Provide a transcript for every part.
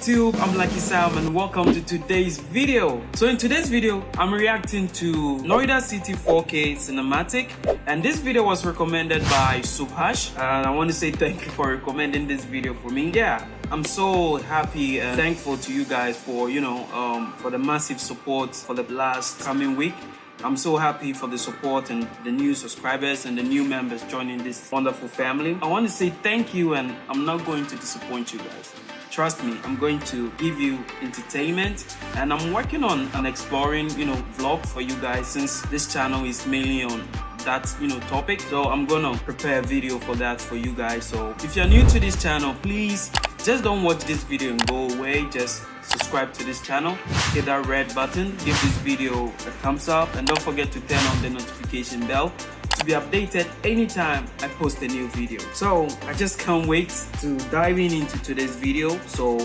YouTube? I'm Lucky Sam and welcome to today's video. So in today's video, I'm reacting to Noida City 4K Cinematic and this video was recommended by Subhash and I want to say thank you for recommending this video for me. Yeah, I'm so happy and thankful to you guys for, you know, um, for the massive support for the last coming week. I'm so happy for the support and the new subscribers and the new members joining this wonderful family. I want to say thank you and I'm not going to disappoint you guys. Trust me, I'm going to give you entertainment and I'm working on an exploring, you know, vlog for you guys since this channel is mainly on that you know topic. So i'm gonna prepare a video for that for you guys. So if you're new to this channel please just don't watch this video and go away. Just subscribe to this channel hit that red button give this video a thumbs up and don't forget to turn on the notification bell to be updated anytime I post a new video. So I just can't wait to dive in into today's video. So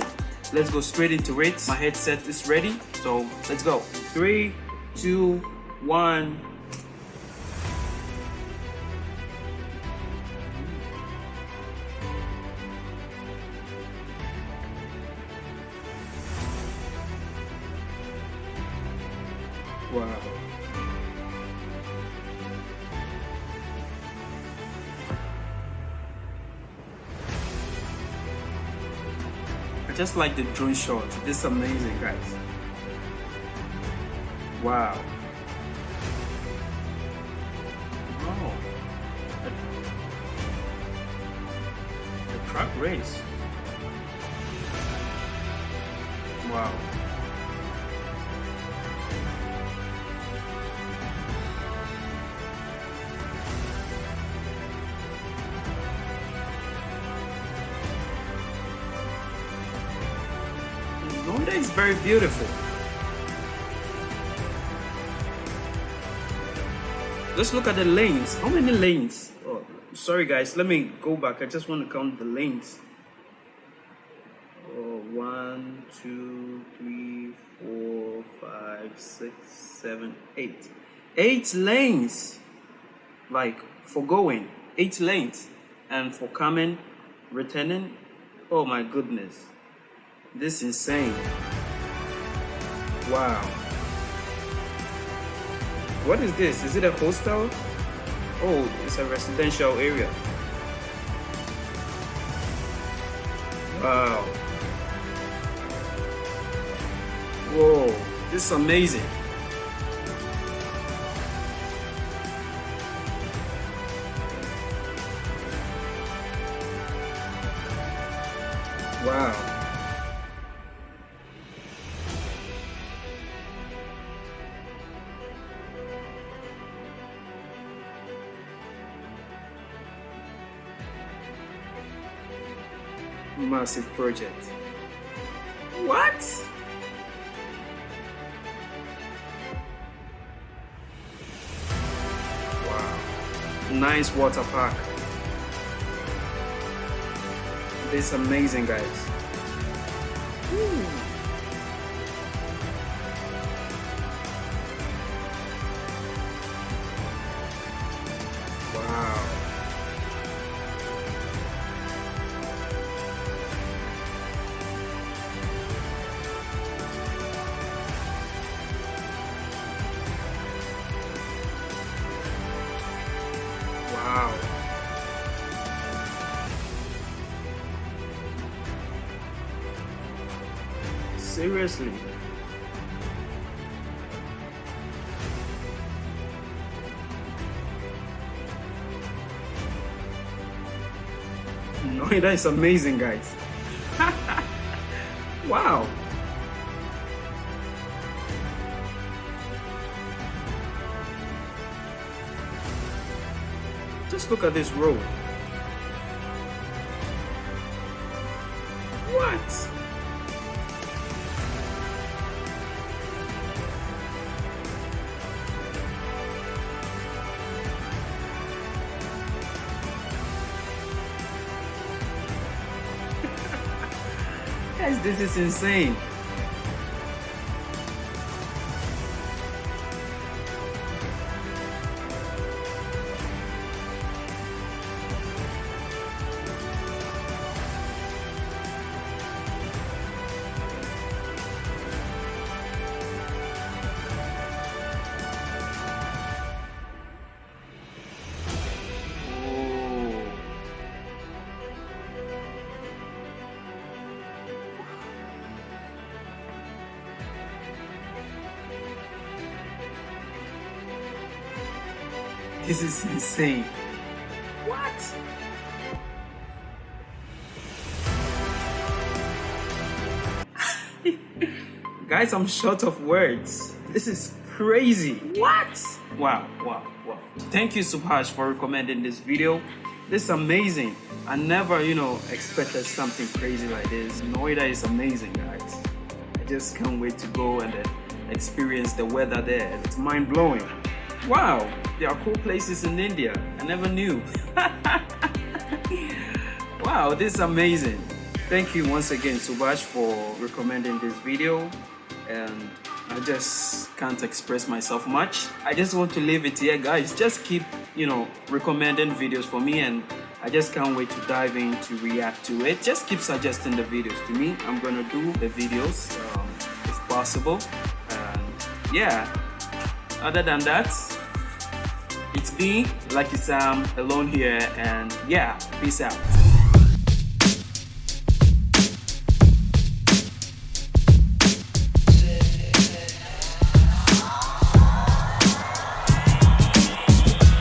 let's go straight into it. My headset is ready. So let's go. Three, two, one. Just like the drone shot. This is amazing, guys. Wow. Wow. The truck race. Wow. Noida is very beautiful. Let's look at the lanes. How many lanes? Oh, sorry guys, let me go back. I just want to count the lanes. Oh, one, two, three, four, five, six, seven, eight. Eight lanes. Like for going, eight lanes. And for coming, returning, oh my goodness. This is insane. Wow. What is this? Is it a hostel? Oh, it's a residential area. Wow. Whoa, this is amazing. Massive project. What? Wow. Nice water park. This amazing, guys. Ooh. Seriously. No, that is amazing, guys. wow. Just look at this road. Guys, this is insane. This is insane. What? Guys, I'm short of words. This is crazy. What? Wow, wow, wow. Thank you, Subhash, for recommending this video. This is amazing. I never, you know, expected something crazy like this. Noida is amazing, guys. I just can't wait to go and then experience the weather there. It's mind blowing. Wow, there are cool places in India. I never knew. wow, this is amazing. Thank you once again, Subhash, for recommending this video. And I just can't express myself much. I just want to leave it here, guys. Just keep, you know, recommending videos for me and I just can't wait to dive in to react to it. Just keep suggesting the videos to me. I'm gonna do the videos um, if possible. And yeah, other than that, me, Lucky Sam, alone here, and yeah, peace out.